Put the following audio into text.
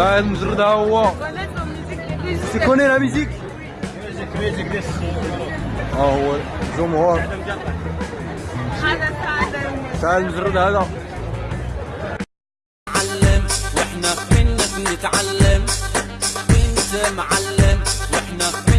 سعد مجرد ها هو سيكوني لا ميزيك ها هو الجمهور هذا سعد سعد مجرد هذا معلم وإحنا منك نتعلم؟ وانت معلم وإحنا